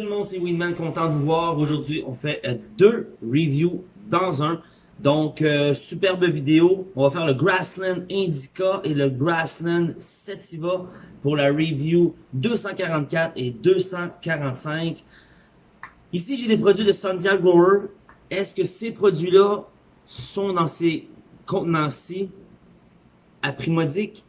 tout le monde, c'est Winman, content de vous voir. Aujourd'hui, on fait euh, deux reviews dans un. Donc, euh, superbe vidéo. On va faire le Grassland Indica et le Grassland Sativa pour la review 244 et 245. Ici, j'ai des produits de Sundial Grower. Est-ce que ces produits-là sont dans ces contenants-ci à prix modique?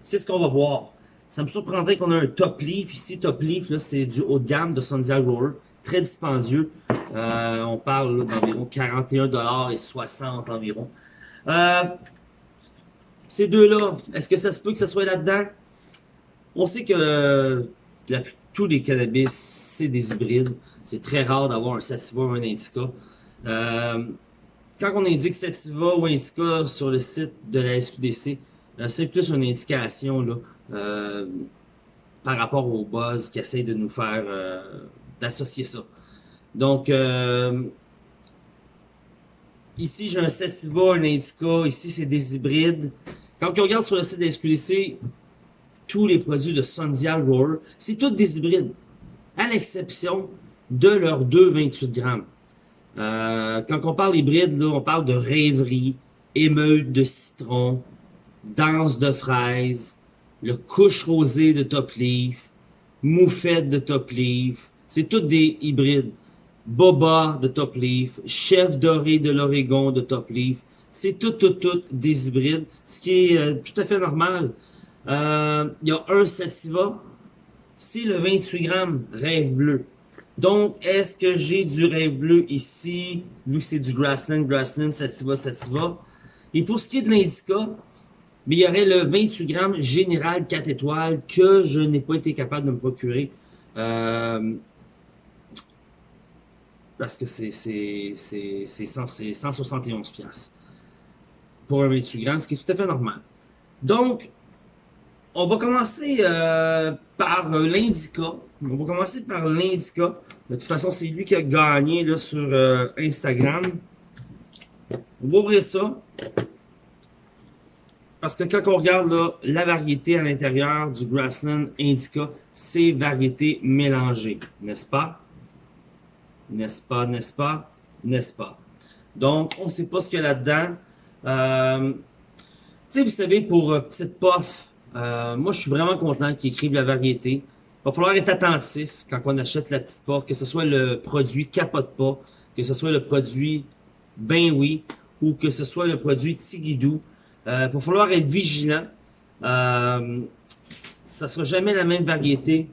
C'est ce qu'on va voir. Ça me surprendrait qu'on ait un top leaf ici. Top leaf, là, c'est du haut de gamme de Sundial Grower. Très dispendieux. Euh, on parle d'environ 41$ et 60 environ. Euh, ces deux-là, est-ce que ça se peut que ça soit là-dedans? On sait que tous les cannabis, c'est des hybrides. C'est très rare d'avoir un sativa ou un indica. Euh, quand on indique sativa ou indica sur le site de la SQDC, c'est plus une indication là, euh, par rapport au buzz qui essaie de nous faire euh, d'associer ça. Donc, euh, ici, j'ai un Sativa, un Indica. Ici, c'est des hybrides. Quand on regarde sur le site de SQDC, tous les produits de Sundial Roar, c'est tous des hybrides, à l'exception de leurs 2,28 grammes. quand on parle hybride, là, on parle de rêverie, émeute de citron, danse de fraises, le couche rosé de Top Leaf, moufette de Top Leaf, c'est tous des hybrides. Boba de Top Leaf, chef doré de l'Oregon de Top Leaf, c'est tout, tout, tout des hybrides, ce qui est euh, tout à fait normal. Euh, il y a un sativa, c'est le 28 grammes rêve bleu. Donc, est-ce que j'ai du rêve bleu ici, que c'est du grassland, grassland, sativa, sativa? Et pour ce qui est de l'indica, mais il y aurait le 28 grammes général 4 étoiles que je n'ai pas été capable de me procurer. Euh, parce que c'est 171 pièces pour un 28 grammes, ce qui est tout à fait normal. Donc, on va commencer euh, par l'indica. On va commencer par l'indica. De toute façon, c'est lui qui a gagné là, sur euh, Instagram. On va ouvrir ça. Parce que quand on regarde là, la variété à l'intérieur du Grassland Indica, c'est variété mélangée, n'est-ce pas? N'est-ce pas, n'est-ce pas, n'est-ce pas? Donc, on ne sait pas ce qu'il y a là-dedans. Euh, tu sais, vous savez, pour euh, Petite Puff, euh, moi, je suis vraiment content qu'ils écrivent la variété. Il va falloir être attentif quand on achète la Petite Puff, que ce soit le produit Capote pas, que ce soit le produit Ben Oui, ou que ce soit le produit Tigidou. Il euh, va falloir être vigilant. Euh, ça sera jamais la même variété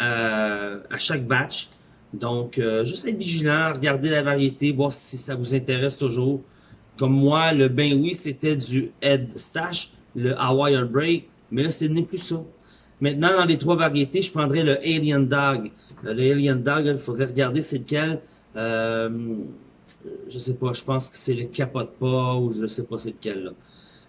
euh, à chaque batch. Donc, euh, juste être vigilant, regarder la variété, voir si ça vous intéresse toujours. Comme moi, le ben oui, c'était du Head Stash, le Hawaii Break, mais là, ce n'est plus ça. Maintenant, dans les trois variétés, je prendrais le Alien Dog. Le Alien Dog, il faudrait regarder c'est lequel. Euh, je sais pas, je pense que c'est le capote pas ou je sais pas c'est lequel là.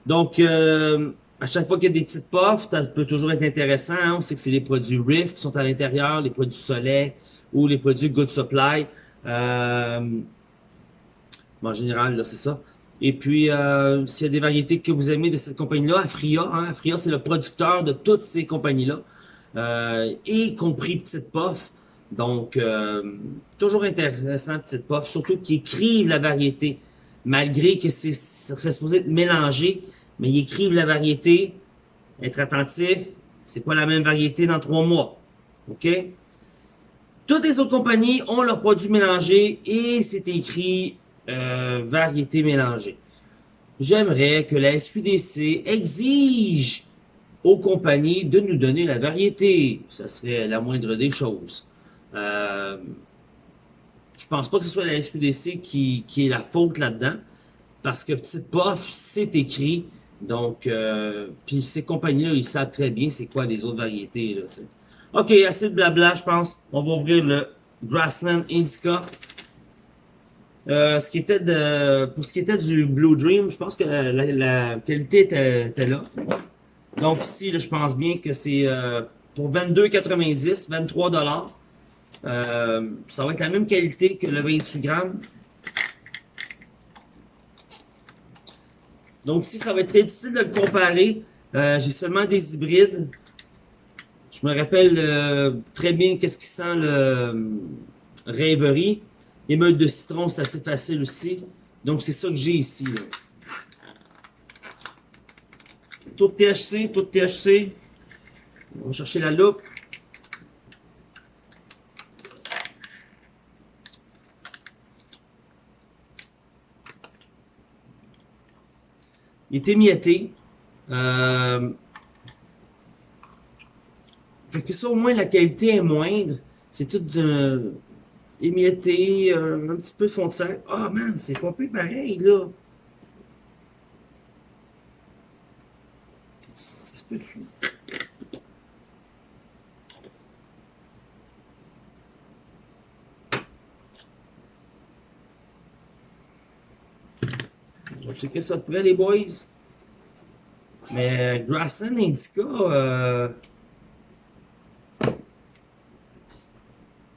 Donc, euh, à chaque fois qu'il y a des petites puffs, ça peut toujours être intéressant. Hein. On sait que c'est les produits Rift qui sont à l'intérieur, les produits Soleil ou les produits Good Supply. Euh, en général, là, c'est ça. Et puis, euh, s'il y a des variétés que vous aimez de cette compagnie-là, Afria, hein, Afria, c'est le producteur de toutes ces compagnies-là, euh, y compris Petite Puff. Donc, euh, toujours intéressant, Petite Puff, surtout qu'ils écrivent la variété, malgré que c'est supposé être mélangé, mais ils écrivent la variété, être attentif, c'est pas la même variété dans trois mois, ok? Toutes les autres compagnies ont leurs produits mélangés et c'est écrit euh, variété mélangée. J'aimerais que la SQDC exige aux compagnies de nous donner la variété. Ça serait la moindre des choses. Euh, je pense pas que ce soit la SQDC qui, qui est la faute là-dedans, parce que Petite Puff, c'est écrit, donc, euh, puis ces compagnies-là, ils savent très bien c'est quoi les autres variétés. Là, ok, assez de blabla, je pense. On va ouvrir le Grassland Indica. Euh, ce qui était de, pour ce qui était du Blue Dream, je pense que la, qualité était, là. Donc ici, je pense bien que c'est euh, pour 22,90, 23 dollars. Euh, ça va être la même qualité que le 28 grammes. Donc ici, ça va être très difficile de le comparer. Euh, j'ai seulement des hybrides. Je me rappelle euh, très bien qu'est-ce qui sent le rêverie. Émeute de citron, c'est assez facile aussi. Donc, c'est ça que j'ai ici. Là. De THC, de THC. On va chercher la loupe. Il est émietté. Euh... Fait que ça, au moins, la qualité est moindre. C'est tout émietté, euh, un petit peu de fond de. Ah, oh, man, c'est pas plus pareil, là. Ça se peut-tu? Va checker ça de près, les boys. Mais Grassland Indica, euh,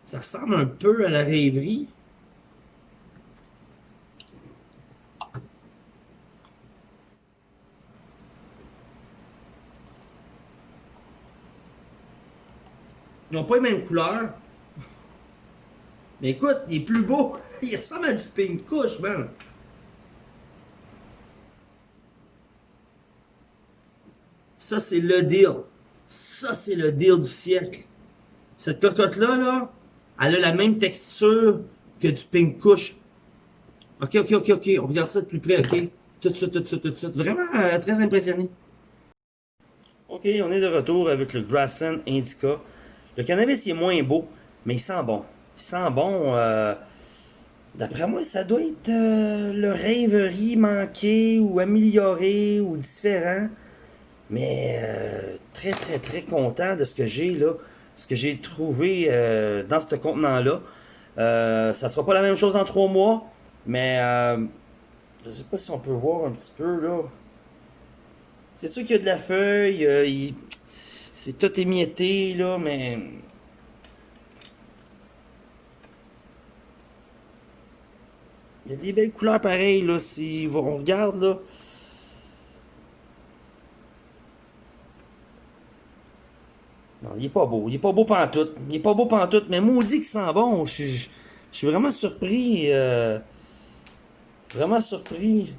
ça ressemble un peu à la rêverie. Ils n'ont pas les mêmes couleurs. Mais écoute, il est plus beau. Il ressemble à du pink couche, man. Ça, c'est le deal. Ça, c'est le deal du siècle. Cette cocotte-là, là, elle a la même texture que du pink couche. Ok, ok, ok, ok. On regarde ça de plus près, ok? Tout de suite, tout de suite, tout de suite. Vraiment euh, très impressionné. Ok, on est de retour avec le Grassland Indica. Le cannabis, il est moins beau, mais il sent bon. Il sent bon. Euh, D'après moi, ça doit être euh, le rêverie manqué ou amélioré ou différent. Mais euh, très, très, très content de ce que j'ai là, ce que j'ai trouvé euh, dans ce contenant-là. Euh, ça sera pas la même chose en trois mois, mais euh, je sais pas si on peut voir un petit peu là. C'est sûr qu'il y a de la feuille, c'est tout émietté là, mais il y a des belles couleurs pareilles là. Si on regarde là. Non, il est pas beau. Il est pas beau pantoute. Il est pas beau pantoute, mais maudit qu'il sent bon. Je, suis vraiment surpris. Euh, vraiment surpris.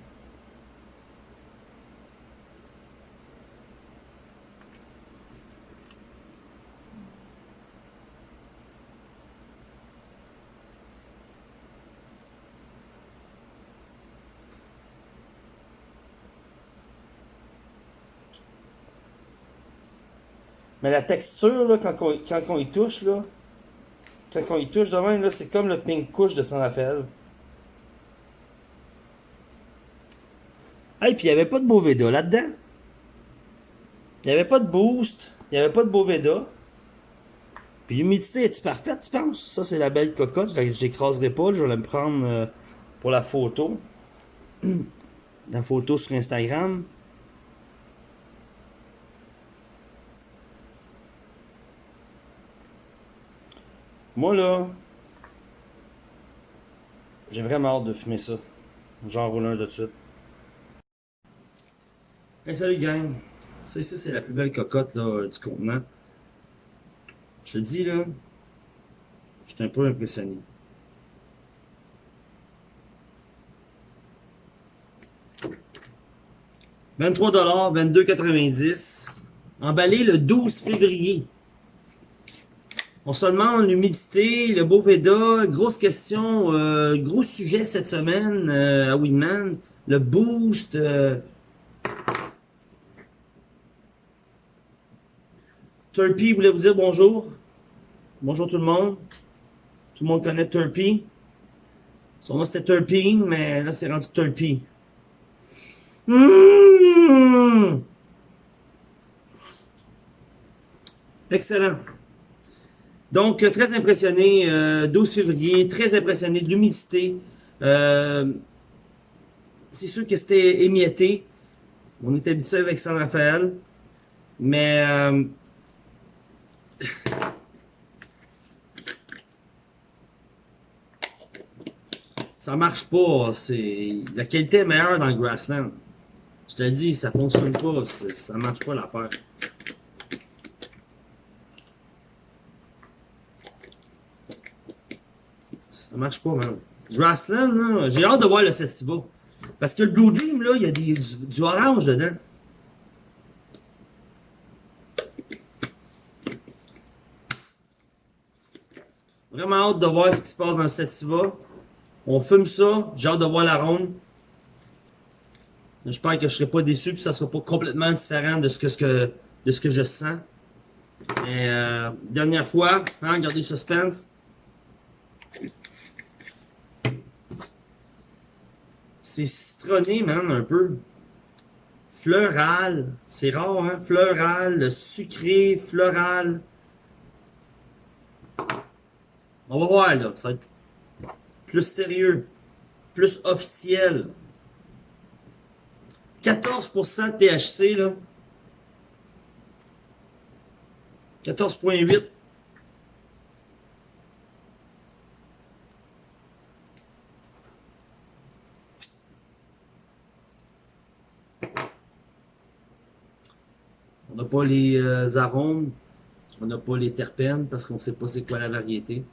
Mais la texture, là, quand, on, y touche, là, quand on y touche de même, c'est comme le pink couche de San Rafael. Hey, puis il n'y avait pas de Boveda là-dedans. Il n'y avait pas de boost. Il n'y avait pas de Boveda. Puis l'humidité, est-tu parfaite, tu penses? Ça, c'est la belle cocotte. Je l'écraserai pas. Je vais la me prendre euh, pour la photo. la photo sur Instagram. Moi, là, j'ai vraiment hâte de fumer ça. J'en roule un de suite. Hey, salut gang! Ça ici, c'est la plus belle cocotte là, du contenant. Je te dis, là, je suis un peu impressionné. « 23$, 22,90$. Emballé le 12 février. On se demande l'humidité, le Boveda, grosse question, euh, gros sujet cette semaine euh, à Winman, le boost. Euh... Turpy voulait vous dire bonjour. Bonjour tout le monde. Tout le monde connaît Turpy. Son nom c'était Turpine, mais là c'est rendu Turpy. Mmh! Excellent. Donc, euh, très impressionné, euh, 12 février, très impressionné de l'humidité. Euh, c'est sûr que c'était émietté. On est habitué avec San Rafael. Mais... Euh, ça marche pas. C'est La qualité est meilleure dans le Grassland. Je te dis, ça fonctionne pas. Ça marche pas l'affaire. Ça marche pas, man. Grassland, j'ai hâte de voir le Sativa. Parce que le Blue Dream, là, il y a du, orange dedans. Vraiment hâte de voir ce qui se passe dans le Sativa. On fume ça, j'ai hâte de voir l'arôme. J'espère que je serai pas déçu que ça sera pas complètement différent de ce que, ce que, de ce que je sens. Mais, euh, dernière fois, hein, gardez le suspense. C'est citronné, man, un peu. Floral. C'est rare, hein? Floral, sucré, floral. On va voir, là. Ça va être plus sérieux. Plus officiel. 14% de THC, là. 14.8. pas les euh, arômes, on n'a pas les terpènes parce qu'on ne sait pas c'est quoi la variété.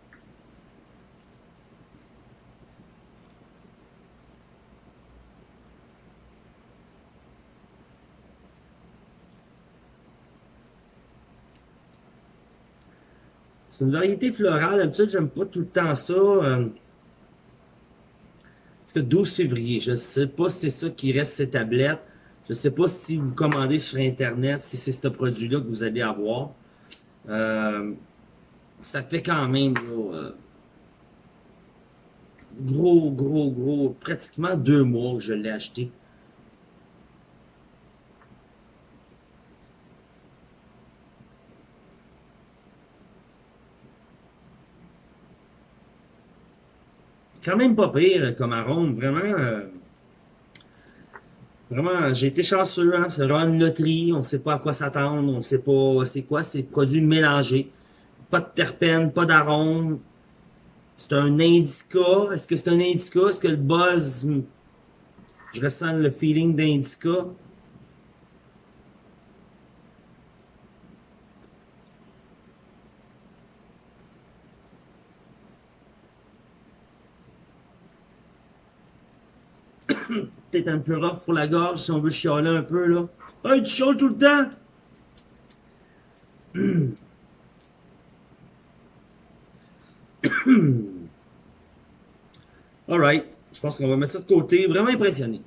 C'est une variété florale. D'habitude, j'aime pas tout le temps ça. Euh, que 12 février, je sais pas si c'est ça qui reste ces tablettes. Je sais pas si vous commandez sur Internet, si c'est ce produit-là que vous allez avoir. Euh, ça fait quand même euh, gros, gros, gros, pratiquement deux mois que je l'ai acheté. quand même pas pire comme arôme, vraiment. Euh, vraiment, j'ai été chanceux, hein, c'est vraiment une loterie, on sait pas à quoi s'attendre, on sait pas c'est quoi, c'est produits mélangés. Pas de terpènes, pas d'arôme. C'est un indica. Est-ce que c'est un indica? Est-ce que le buzz, je ressens le feeling d'indica? Un peu rough pour la gorge si on veut chialer un peu là. Hey, tu chiales tout le temps! Alright, je pense qu'on va mettre ça de côté. Vraiment impressionné.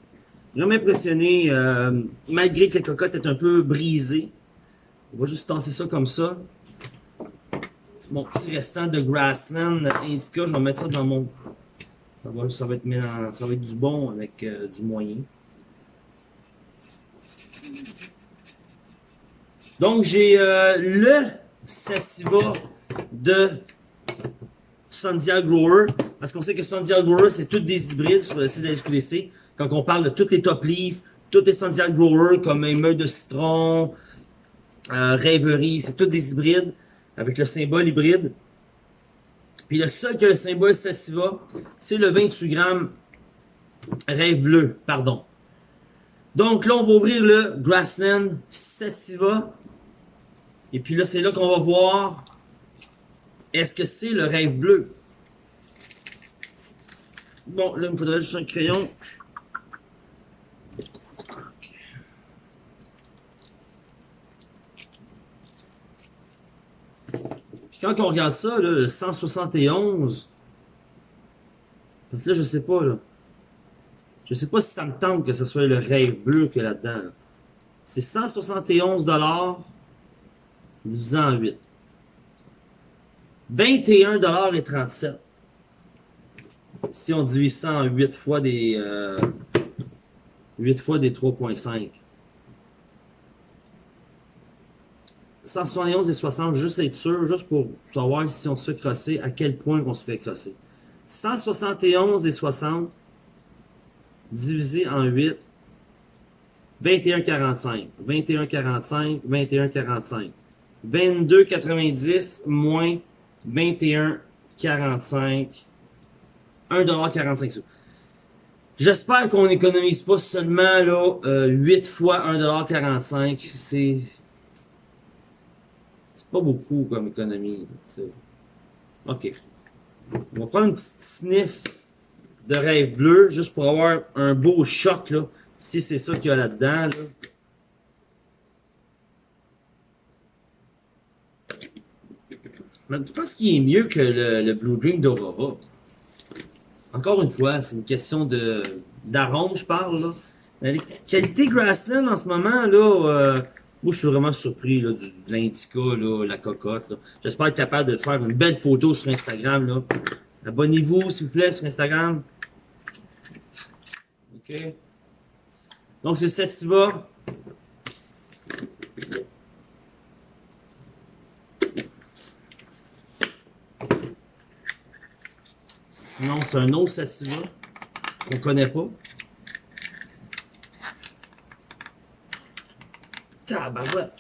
Vraiment impressionné, euh, malgré que la cocotte est un peu brisée. On va juste tasser ça comme ça. Mon petit restant de Grassland Indica, je vais mettre ça dans mon ça va, ça va, être, du bon avec euh, du moyen. Donc, j'ai euh, le Sativa de Sundial Grower. Parce qu'on sait que Sundial Grower, c'est toutes des hybrides sur le site de la SQDC. Quand on parle de toutes les top leaf, toutes les Sundial Grower, comme émeute de citron, euh, rêverie, c'est toutes des hybrides avec le symbole hybride. Puis le seul que le symbole Sativa, c'est le 28 grammes rêve bleu, pardon. Donc là, on va ouvrir le Grassland Sativa. Et puis là, c'est là qu'on va voir est-ce que c'est le rêve bleu? Bon, là, il me faudrait juste un crayon. Quand on regarde ça, là, le 171, parce que là, je sais pas, là. Je sais pas si ça me tente que ce soit le rêve bleu que là-dedans. C'est 171 dollars divisé en 8. 21 dollars et 37. Si on divise ça en 8 fois des euh, 8 fois des 3.5. 171 et 60, juste être sûr, juste pour savoir si on se fait crosser, à quel point on se fait crosser. 171 et 60 divisé en 8, 21,45. 21,45, 21,45. 22,90 moins 21,45. 1,45 sous. J'espère qu'on n'économise pas seulement là, euh, 8 fois 1,45$. C'est pas beaucoup comme économie. OK. On va prendre une petite sniff de rêve bleu, juste pour avoir un beau choc, là, si c'est ça qu'il y a là-dedans. Là. Mais je pense qu'il est mieux que le, Blue Dream d'Aurora? Encore une fois, c'est une question de d'arôme, je parle. Là. Mais les qualités Grassland en ce moment, là, euh, moi je suis vraiment surpris là, du, de l'indica, la cocotte. J'espère être capable de faire une belle photo sur Instagram. Abonnez-vous, s'il vous plaît, sur Instagram. OK. Donc, c'est Sativa. Sinon, c'est un autre Sativa qu'on connaît pas. Tabarouette.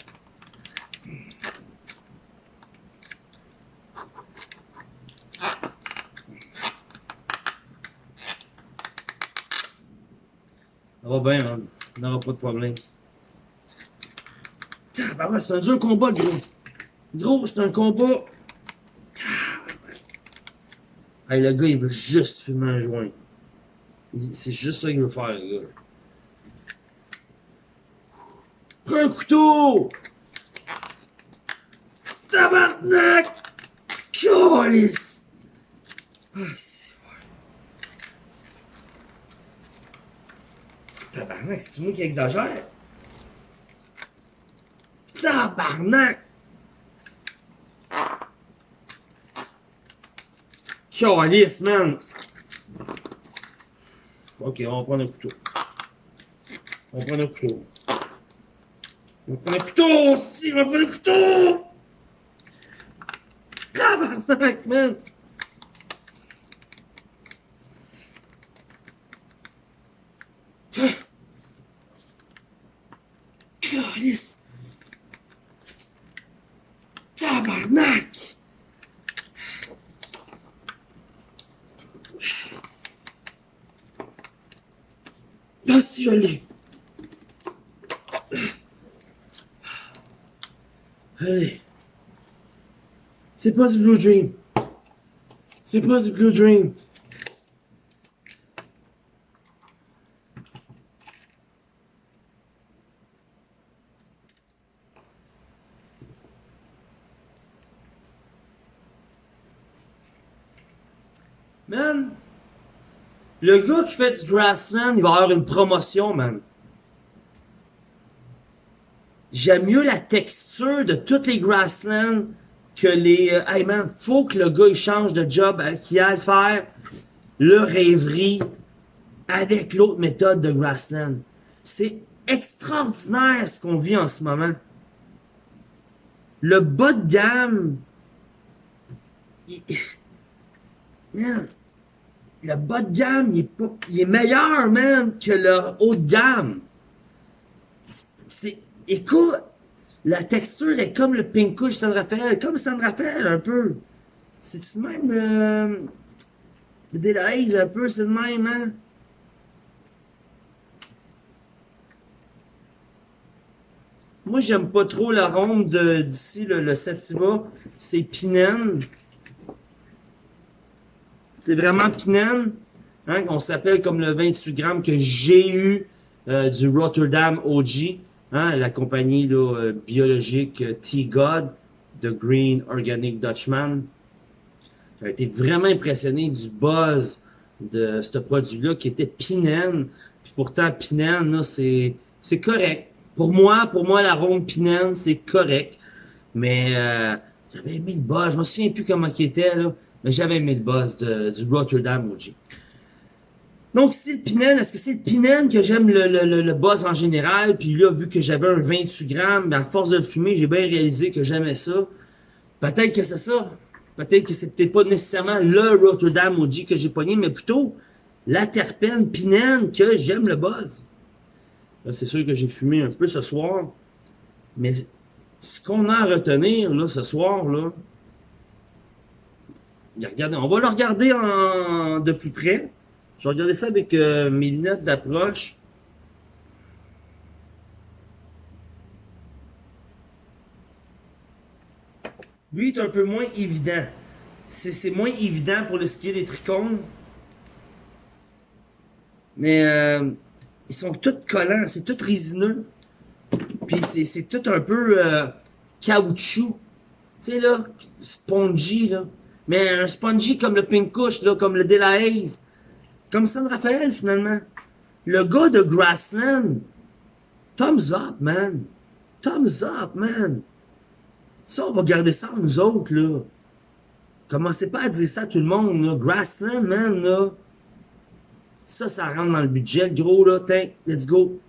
Ça va bien, man. On n'aura pas de problème. Tabarouette, c'est un dur combat, le gros. Gros, c'est un combat. Hey, le gars, il veut juste fumer un joint. C'est juste ça qu'il veut faire, le gars. Prends un couteau! Tabarnak! Calice! Ah, c'est vrai. Tabarnak, c'est moi qui exagère? Tabarnak! Calice, man! Ok, on va prendre un couteau. On va prendre un couteau. On va prendre un couteau! Si, on va prendre un couteau! Tabarnak, man! Calice! Tabarnak! Ah si, je l'ai! Allez. C'est pas du Blue Dream. C'est pas du Blue Dream. Man, le gars qui fait du Grassland, il va avoir une promotion, man. J'aime mieux la texture de toutes les Grassland que les... euh, hey man, faut que le gars il change de job, euh, qu'il a à faire. Le rêverie avec l'autre méthode de Grassland. C'est extraordinaire ce qu'on vit en ce moment. Le bas de gamme... il- Man, le bas de gamme, il est, pas, il est meilleur, man, que le haut de gamme. Écoute, la texture est comme le Pink Kush San Rafael, comme San Rafael un peu. C'est même euh, le Delahaze un peu, c'est le même, hein? Moi, j'aime pas trop l'arôme de d'ici, le, Sativa. C'est Pinène. C'est vraiment Pinène. Hein, on s'appelle comme le 28 grammes que j'ai eu euh, du Rotterdam OG. Hein, la compagnie là, euh, biologique euh, T-God de Green Organic Dutchman. J'ai été vraiment impressionné du buzz de ce produit-là qui était Pinène. Puis pourtant, Pinène, c'est, correct. Pour moi, pour moi, l'arôme Pinène, c'est correct. Mais euh, j'avais aimé le buzz. Je me souviens plus comment il était, là. Mais j'avais aimé le buzz de, du Rotterdam OG. Donc, c'est le Pinène. Est-ce que c'est le Pinène que j'aime le, le, le, buzz en général? Puis là, vu que j'avais un 28 grammes, ben, à force de le fumer, j'ai bien réalisé que j'aimais ça. Peut-être que c'est ça. Peut-être que c'est peut-être pas nécessairement le Rotterdam OG que j'ai pogné, mais plutôt la terpène Pinène que j'aime le buzz. Là, c'est sûr que j'ai fumé un peu ce soir. Mais ce qu'on a à retenir, là, ce soir, là, regardez, on va le regarder en, de plus près. Je vais regarder ça avec euh, mes lunettes d'approche. Lui est un peu moins évident. c'est moins évident pour le skier des trichomes. Mais euh, ils sont tous collants, c'est tout résineux. Puis c'est tout un peu euh, caoutchouc. Tu sais là, spongy là. Mais un spongy comme le Pink Kush, là, comme le De. Comme San Rafael finalement. Le gars de Grassland. Thumbs up, man. Thumbs up, man. Ça, on va garder ça nous autres, là. Commencez pas à dire ça à tout le monde, là. Grassland, man, là. Ça, ça rentre dans le budget, le gros, là. Tiens, let's go.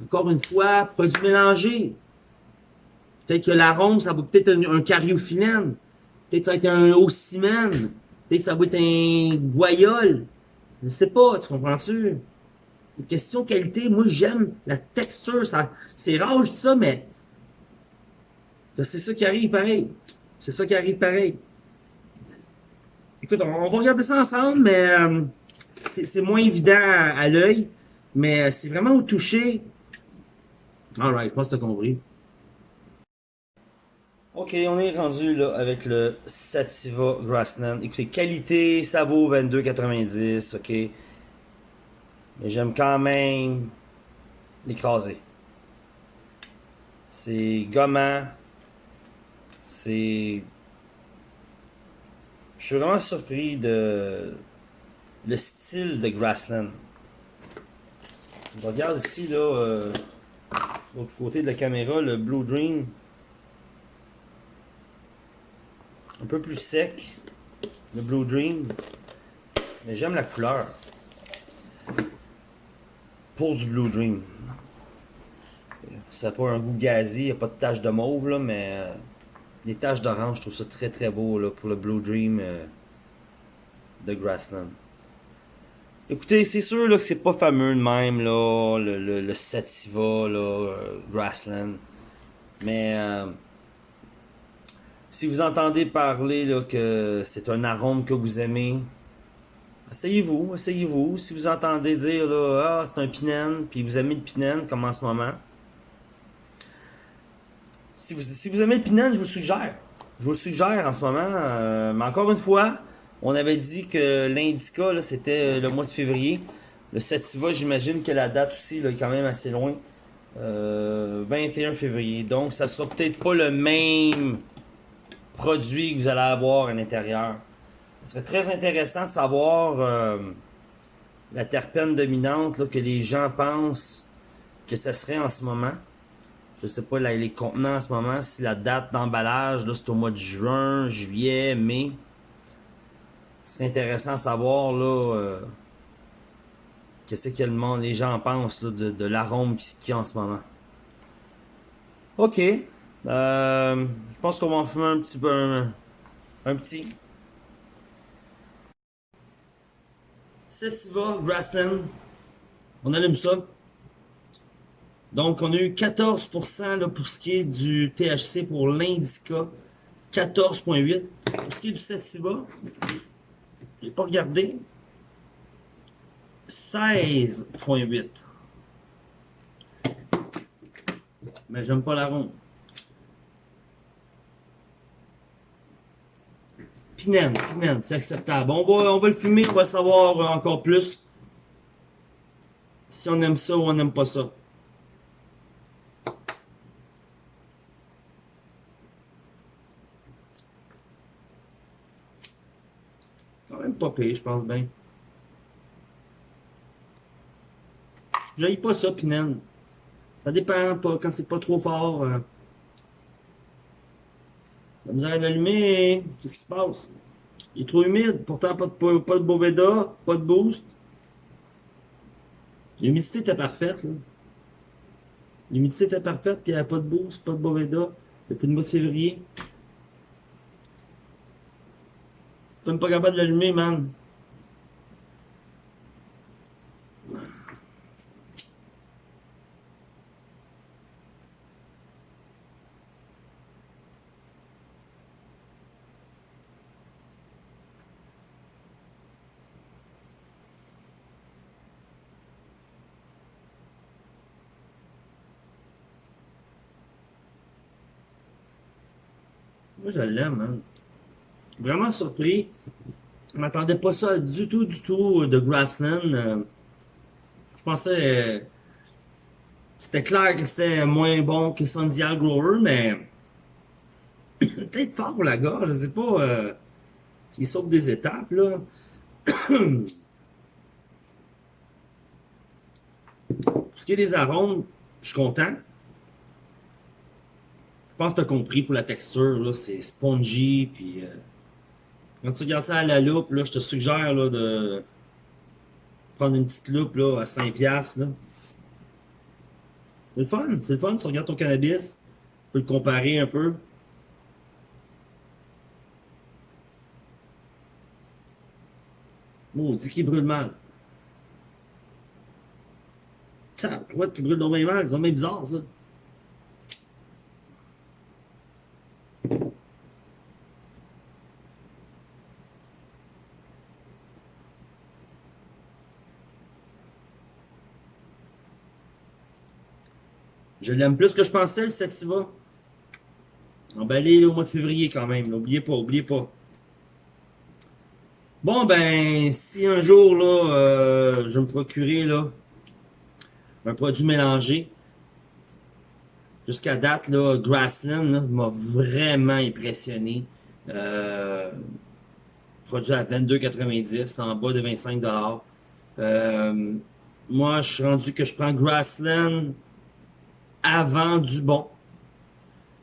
Encore une fois, produit mélangé. Peut-être que l'arôme, ça va peut-être un, un cariophyllène. Peut-être que ça va être un ocimène. Peut-être que ça va être un guayol. Je sais pas, tu comprends-tu? Question qualité, moi j'aime la texture. Ça, c'est rare, je dis ça, mais c'est ça qui arrive pareil. C'est ça qui arrive pareil. Écoute, on, va regarder ça ensemble, mais euh, c'est moins évident à, l'œil. Mais c'est vraiment au toucher. Alright, je pense que tu compris. Ok, on est rendu là avec le Sativa Grassland. Écoutez, qualité, ça vaut 22,90, ok? Mais j'aime quand même l'écraser. C'est gommant. C'est... Je suis vraiment surpris de le style de Grassland. Regarde ici, là, euh, l'autre côté de la caméra, le Blue Dream. Un peu plus sec, le Blue Dream. Mais j'aime la couleur. Pour du Blue Dream. Ça n'a pas un goût gazé, il n'y a pas de taches de mauve, là, mais euh, les taches d'orange, je trouve ça très très beau là, pour le Blue Dream euh, de Grassland. Écoutez, c'est sûr là, que c'est pas fameux de même, là, le, le, Sativa, euh, Grassland. Mais si vous entendez parler que c'est un arôme que vous aimez, essayez-vous, essayez-vous. Si vous entendez dire là, ah, c'est un pinène, puis vous aimez le pinène, comme en ce moment. Si vous, aimez le pinène, je vous suggère. Je vous suggère en ce moment. Euh, mais encore une fois, on avait dit que l'indica, c'était le mois de février. Le sativa, j'imagine que la date aussi est quand même assez loin. 21 euh, février. Donc, ça sera peut-être pas le même produit que vous allez avoir à l'intérieur. Ce serait très intéressant de savoir euh, la terpène dominante que les gens pensent que ce serait en ce moment. Je sais pas les contenants en ce moment, si la date d'emballage, c'est au mois de juin, juillet, mai. Ce serait intéressant de savoir là euh, qu'est-ce que le monde, les gens pensent de, de l'arôme qu'il y a en ce moment. Ok. Euh, je pense qu'on va en fumer un petit peu. Un, petit. Sativa Grassland. On allume ça. Donc, on a eu 14% là, pour ce qui est du THC pour l'indica. 14.8. Pour ce qui est du Sativa, j'ai pas regardé. 16.8. Mais j'aime pas la ronde. Pinène, pinène, c'est acceptable. On va, on va le fumer, on va savoir encore plus si on aime ça ou on n'aime pas ça. Quand même pas pire, je pense bien. J'aille pas ça, pinène. Ça dépend, pas, quand c'est pas trop fort. Euh, la misère à l'allumer, qu'est-ce qui se passe? Il est trop humide, pourtant pas de, pas de Boveda, pas de boost. L'humidité était parfaite, là. L'humidité était parfaite, puis il n'y avait pas de boost, pas de Boveda, depuis le mois de février. Même pas capable de l'allumer, man. Moi, je l'aime, hein. Vraiment surpris. Je m'attendais pas ça du tout, du tout de Grassland. Euh, je pensais... Euh, c'était clair que c'était moins bon que Sandial Grower, mais... Peut-être fort pour la gorge, je sais pas... Euh, S'il saute des étapes, là... Pour ce qui est des arômes, je suis content. Je pense que tu as compris pour la texture, là, c'est spongy, puis... Euh, quand tu regardes ça à la loupe, là, je te suggère là, de prendre une petite loupe là, à 5$. Là. C'est le fun, c'est le fun. Tu regardes ton cannabis, tu peux le comparer un peu. Bon, on dit qu'il brûle mal. Tiens, ouais, qui brûle donc bien mal, c'est même bizarre ça. Je l'aime plus que je pensais, le Sativa. Emballé au mois de février quand même. N'oubliez pas, oubliez pas. Bon, ben, si un jour, là, euh, je me procurer, là, un produit mélangé, jusqu'à date, là, Grassland m'a vraiment impressionné. Euh, produit à 22,90, en bas de 25 euh, Moi, je suis rendu que je prends Grassland avant du bon.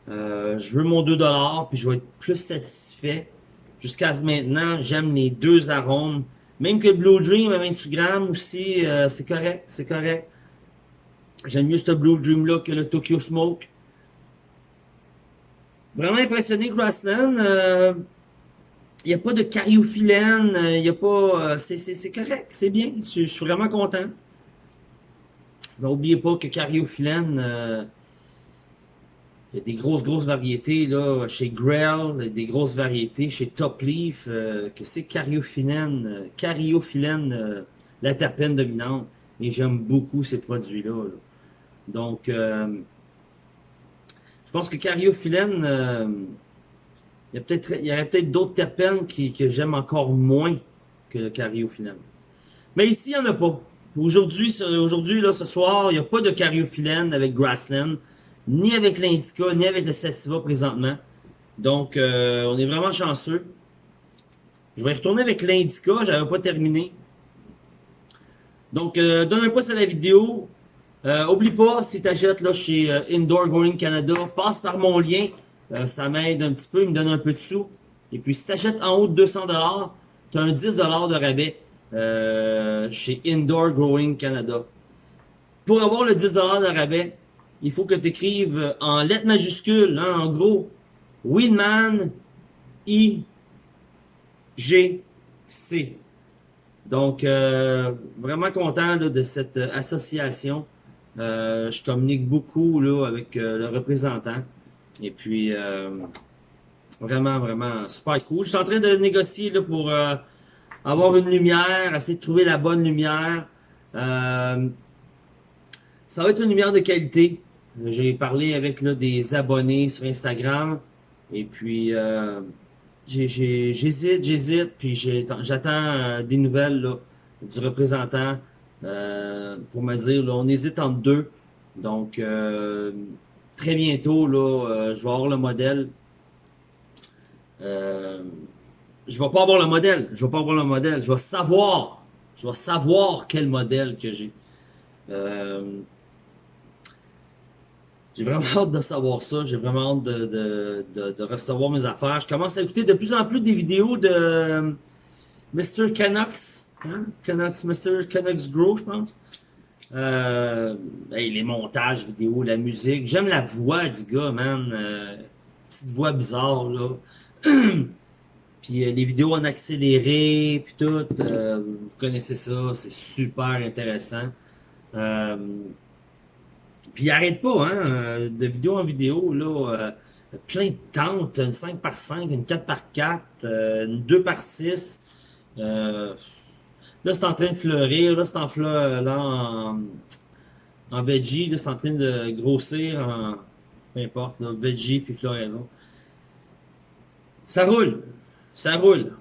Euh, je veux mon 2$, puis je vais être plus satisfait. Jusqu'à maintenant, j'aime les deux arômes. Même que le Blue Dream à 28 grammes aussi, euh, c'est correct, c'est correct. J'aime mieux ce Blue Dream-là que le Tokyo Smoke. Vraiment impressionné, Grassland. Il euh, n'y a pas de cariophyllène, il n'y a pas... c'est correct, c'est bien, je suis vraiment content. N'oubliez pas que cariophyllène, euh, il y a des grosses, grosses variétés là, chez Grell, des grosses variétés chez Top Leaf, euh, que c'est cariophyllène, euh, cariophyllène, la terpène dominante. Et j'aime beaucoup ces produits-là. Donc, je pense que cariophyllène, il y, a peut-être, aurait peut-être d'autres terpènes qui, que j'aime encore moins que le cariophyllène. Mais ici, il n'y en a pas. Aujourd'hui, ce soir, il n'y a pas de cariophyllène avec Grassland, ni avec l'Indica, ni avec le Sativa présentement. Donc, euh, on est vraiment chanceux. Je vais retourner avec l'Indica, j'avais pas terminé. Donc, euh, donne un pouce à la vidéo. Euh, oublie pas, si tu achètes là, chez euh, Indoor Growing Canada, passe par mon lien. ça m'aide un petit peu, il me donne un peu de sous. Et puis, si tu achètes en haut de 200$, tu as un 10$ de rabais. Euh, chez Indoor Growing Canada. Pour avoir le 10$ de rabais, il faut que tu écrives en lettres majuscules, hein, en gros, Winman I G C. Donc, euh, vraiment content de cette association. Euh, je communique beaucoup là, avec le représentant. Et puis, vraiment, vraiment super cool. Je suis en train de négocier là, pour avoir une lumière, essayer de trouver la bonne lumière. Euh, ça va être une lumière de qualité. J'ai parlé avec là, des abonnés sur Instagram. Et puis, euh, j'hésite, j'hésite. Puis j'attends euh, des nouvelles là, du représentant euh, pour me dire, là, on hésite entre deux. Donc, euh, très bientôt, là, je vais avoir le modèle. Je vais pas avoir le modèle. Je vais pas avoir le modèle. Je vais savoir. Je vais savoir quel modèle que j'ai. Euh, j'ai vraiment hâte de savoir ça. J'ai vraiment hâte de, de, de, de, recevoir mes affaires. Je commence à écouter de plus en plus des vidéos de euh, Mr. Canucks. Hein? Canucks, Mr. Canucks Grow, je pense. Euh, les montages vidéo, la musique. J'aime la voix du gars, man. Euh, petite voix bizarre, là. Puis euh, les vidéos en accéléré, puis tout, euh, vous connaissez ça, c'est super intéressant. Euh, puis arrête pas, hein, de vidéo en vidéo, là, plein de tentes, une 5 par 5, une 4 par 4, une 2 par 6. là, c'est en train de fleurir, là, c'est en fleur, là, en, en veggie, là, c'est en train de grossir en, peu importe, là, veggie puis floraison. Ça roule. Ça roule.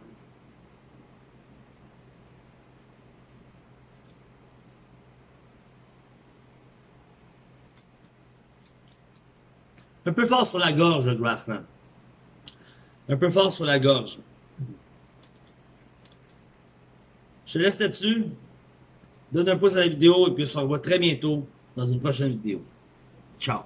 Un peu fort sur la gorge, Grassland. Un peu fort sur la gorge. Je te laisse là-dessus. Donne un pouce à la vidéo et puis on se revoit très bientôt dans une prochaine vidéo. Ciao!